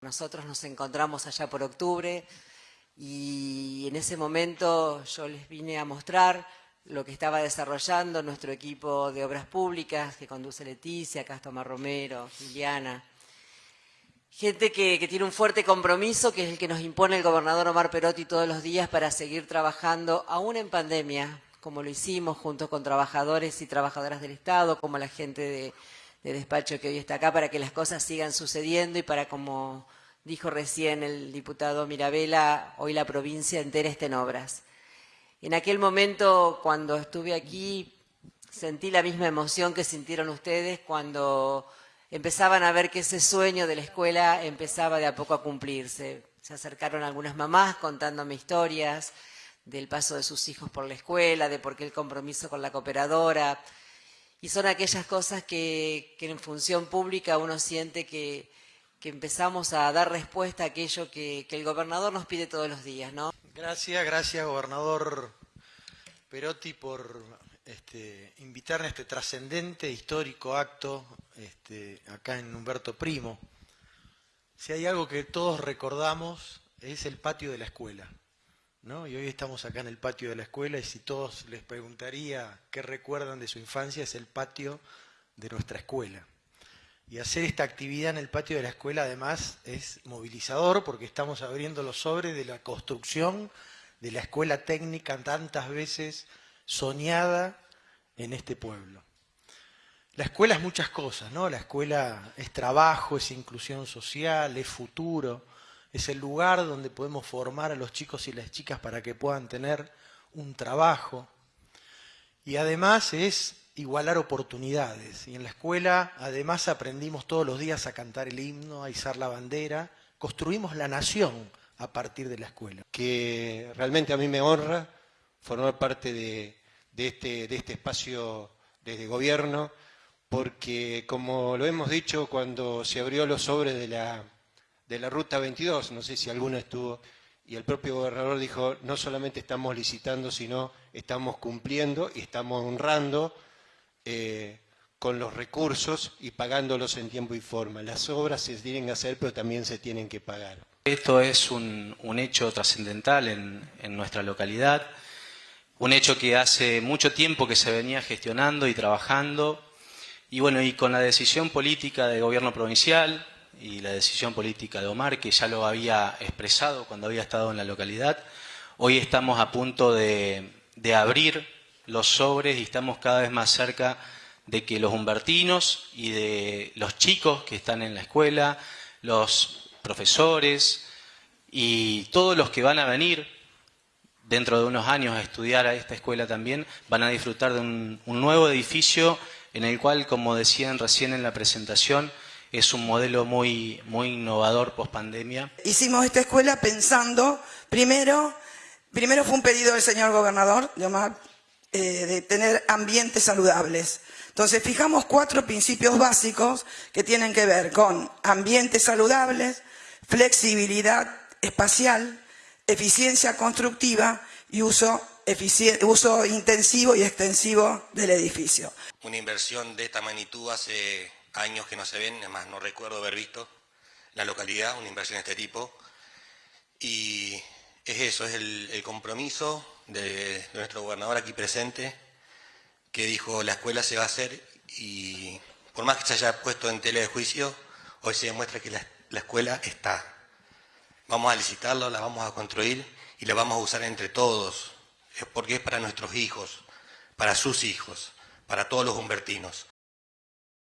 Nosotros nos encontramos allá por octubre y en ese momento yo les vine a mostrar lo que estaba desarrollando nuestro equipo de obras públicas que conduce Leticia, Castoma Romero, Liliana. Gente que, que, tiene un fuerte compromiso, que es el que nos impone el gobernador Omar Perotti todos los días para seguir trabajando, aún en pandemia, como lo hicimos junto con trabajadores y trabajadoras del Estado, como la gente de, de despacho que hoy está acá para que las cosas sigan sucediendo y para, como dijo recién el diputado Mirabella, hoy la provincia entera esté en obras. En aquel momento, cuando estuve aquí, sentí la misma emoción que sintieron ustedes cuando empezaban a ver que ese sueño de la escuela empezaba de a poco a cumplirse. Se acercaron algunas mamás contándome historias del paso de sus hijos por la escuela, de por qué el compromiso con la cooperadora, y son aquellas cosas que, en función pública uno siente que, empezamos a dar respuesta a aquello que, que, el gobernador nos pide todos los días. ¿no? Gracias, gracias gobernador Perotti por este, invitarme a este trascendente histórico acto este, acá en Humberto Primo. Si hay algo que todos recordamos es el patio de la escuela. Y hoy estamos acá en el patio de la escuela y si todos les preguntaría qué recuerdan de su infancia es el patio de nuestra escuela. Y hacer esta actividad en el patio de la escuela además es movilizador porque estamos abriendo los sobres de la construcción de la escuela técnica tantas veces soñada en este pueblo. La escuela es muchas cosas, ¿no? La escuela es trabajo, es inclusión social, es futuro, es el lugar donde podemos formar a los chicos y las chicas para que puedan tener un trabajo. Y además es igualar oportunidades. Y en la escuela además aprendimos todos los días a cantar el himno, a izar la bandera, construimos la nación a partir de la escuela. Que realmente a mí me honra formar parte de, este, este espacio desde gobierno, porque como lo hemos dicho cuando se abrió los sobres de la de la Ruta 22, no sé si alguno estuvo, y el propio gobernador dijo, no solamente estamos licitando, sino estamos cumpliendo y estamos honrando eh, con los recursos y pagándolos en tiempo y forma. Las obras se tienen que hacer, pero también se tienen que pagar. Esto es un, un hecho trascendental en, en nuestra localidad, un hecho que hace mucho tiempo que se venía gestionando y trabajando, y bueno, y con la decisión política del gobierno provincial, y la decisión política de Omar, que ya lo había expresado cuando había estado en la localidad. Hoy estamos a punto de, de abrir los sobres y estamos cada vez más cerca de que los humbertinos y de los chicos que están en la escuela, los profesores y todos los que van a venir dentro de unos años a estudiar a esta escuela también, van a disfrutar de un, un nuevo edificio en el cual, como decían recién en la presentación, es un modelo muy, muy innovador post pandemia. Hicimos esta escuela pensando, primero, primero fue un pedido del señor gobernador de Omar, eh, de tener ambientes saludables. Entonces fijamos cuatro principios básicos que tienen que ver con ambientes saludables, flexibilidad espacial, eficiencia constructiva y uso, uso intensivo y extensivo del edificio. Una inversión de esta magnitud hace años que no se ven, además no recuerdo haber visto la localidad, una inversión de este tipo. Y es eso, es el, compromiso de, nuestro gobernador aquí presente, que dijo la escuela se va a hacer y por más que se haya puesto en tela de juicio, hoy se demuestra que la, la escuela está. Vamos a licitarla, la vamos a construir y la vamos a usar entre todos, porque es para nuestros hijos, para sus hijos, para todos los humbertinos.